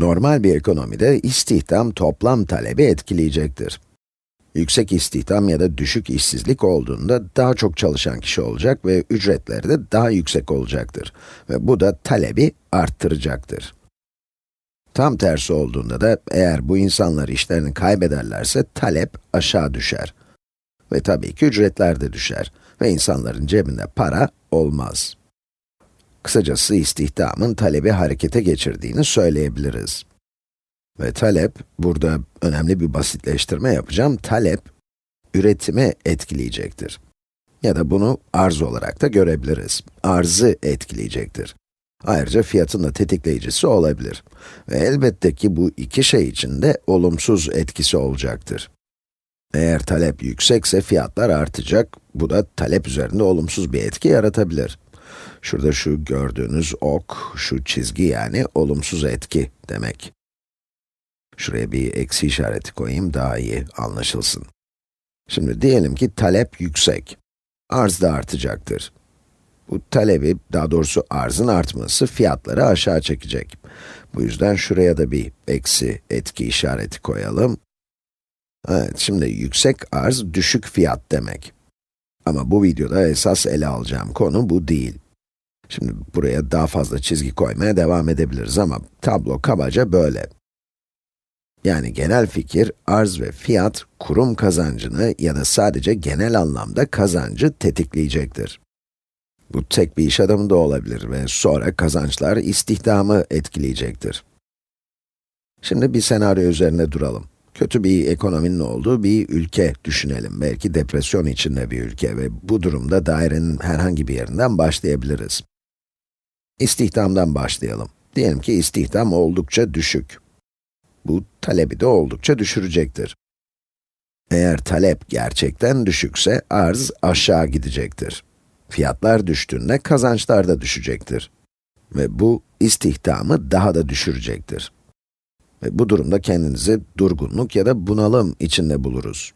Normal bir ekonomide istihdam toplam talebi etkileyecektir. Yüksek istihdam ya da düşük işsizlik olduğunda daha çok çalışan kişi olacak ve ücretleri de daha yüksek olacaktır. Ve bu da talebi arttıracaktır. Tam tersi olduğunda da eğer bu insanlar işlerini kaybederlerse talep aşağı düşer. Ve tabii ki ücretler de düşer ve insanların cebinde para olmaz. Kısacası istihdamın talebi harekete geçirdiğini söyleyebiliriz. Ve talep, burada önemli bir basitleştirme yapacağım, talep, üretimi etkileyecektir. Ya da bunu arz olarak da görebiliriz. Arzı etkileyecektir. Ayrıca fiyatın da tetikleyicisi olabilir. Ve elbette ki bu iki şey için de olumsuz etkisi olacaktır. Eğer talep yüksekse fiyatlar artacak, bu da talep üzerinde olumsuz bir etki yaratabilir. Şurada şu gördüğünüz ok, şu çizgi yani olumsuz etki demek. Şuraya bir eksi işareti koyayım, daha iyi anlaşılsın. Şimdi diyelim ki talep yüksek. Arz da artacaktır. Bu talebi, daha doğrusu arzın artması fiyatları aşağı çekecek. Bu yüzden şuraya da bir eksi etki işareti koyalım. Evet, şimdi yüksek arz, düşük fiyat demek. Ama bu videoda esas ele alacağım konu bu değil. Şimdi buraya daha fazla çizgi koymaya devam edebiliriz ama tablo kabaca böyle. Yani genel fikir, arz ve fiyat, kurum kazancını ya da sadece genel anlamda kazancı tetikleyecektir. Bu tek bir iş adamı da olabilir ve sonra kazançlar istihdamı etkileyecektir. Şimdi bir senaryo üzerine duralım. Kötü bir ekonominin olduğu bir ülke düşünelim. Belki depresyon içinde bir ülke ve bu durumda dairenin herhangi bir yerinden başlayabiliriz. İstihdamdan başlayalım. Diyelim ki istihdam oldukça düşük. Bu talebi de oldukça düşürecektir. Eğer talep gerçekten düşükse arz aşağı gidecektir. Fiyatlar düştüğünde kazançlar da düşecektir. Ve bu istihdamı daha da düşürecektir. Ve bu durumda kendinizi durgunluk ya da bunalım içinde buluruz.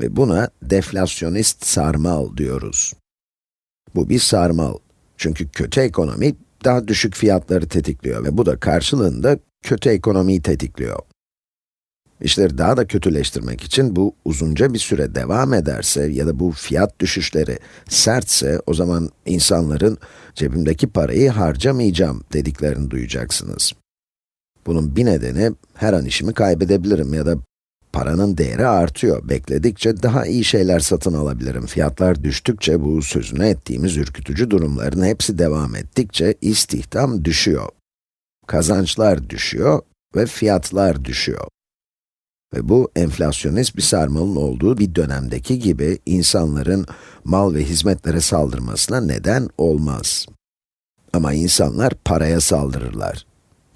Ve buna deflasyonist sarmal diyoruz. Bu bir sarmal. Çünkü kötü ekonomi daha düşük fiyatları tetikliyor ve bu da karşılığında kötü ekonomiyi tetikliyor. İşleri daha da kötüleştirmek için bu uzunca bir süre devam ederse ya da bu fiyat düşüşleri sertse o zaman insanların cebimdeki parayı harcamayacağım dediklerini duyacaksınız. Bunun bir nedeni her an işimi kaybedebilirim ya da paranın değeri artıyor. Bekledikçe daha iyi şeyler satın alabilirim. Fiyatlar düştükçe bu sözünü ettiğimiz ürkütücü durumların hepsi devam ettikçe istihdam düşüyor. Kazançlar düşüyor ve fiyatlar düşüyor. Ve bu enflasyonist bir sarmalın olduğu bir dönemdeki gibi insanların mal ve hizmetlere saldırmasına neden olmaz. Ama insanlar paraya saldırırlar.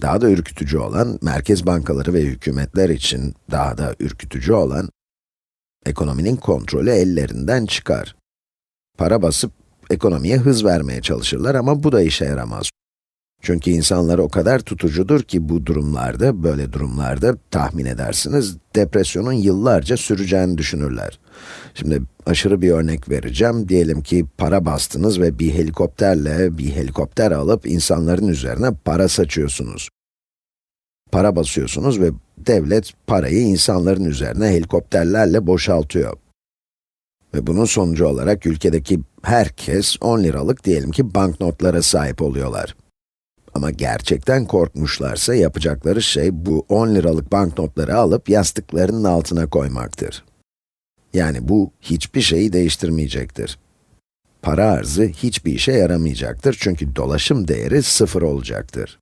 Daha da ürkütücü olan, merkez bankaları ve hükümetler için daha da ürkütücü olan, ekonominin kontrolü ellerinden çıkar. Para basıp ekonomiye hız vermeye çalışırlar ama bu da işe yaramaz. Çünkü insanlar o kadar tutucudur ki bu durumlarda, böyle durumlarda tahmin edersiniz, depresyonun yıllarca süreceğini düşünürler. Şimdi aşırı bir örnek vereceğim. Diyelim ki para bastınız ve bir helikopterle bir helikopter alıp insanların üzerine para saçıyorsunuz. Para basıyorsunuz ve devlet parayı insanların üzerine helikopterlerle boşaltıyor. Ve bunun sonucu olarak ülkedeki herkes 10 liralık diyelim ki banknotlara sahip oluyorlar. Ama gerçekten korkmuşlarsa yapacakları şey bu 10 liralık banknotları alıp yastıklarının altına koymaktır. Yani bu hiçbir şeyi değiştirmeyecektir. Para arzı hiçbir işe yaramayacaktır çünkü dolaşım değeri sıfır olacaktır.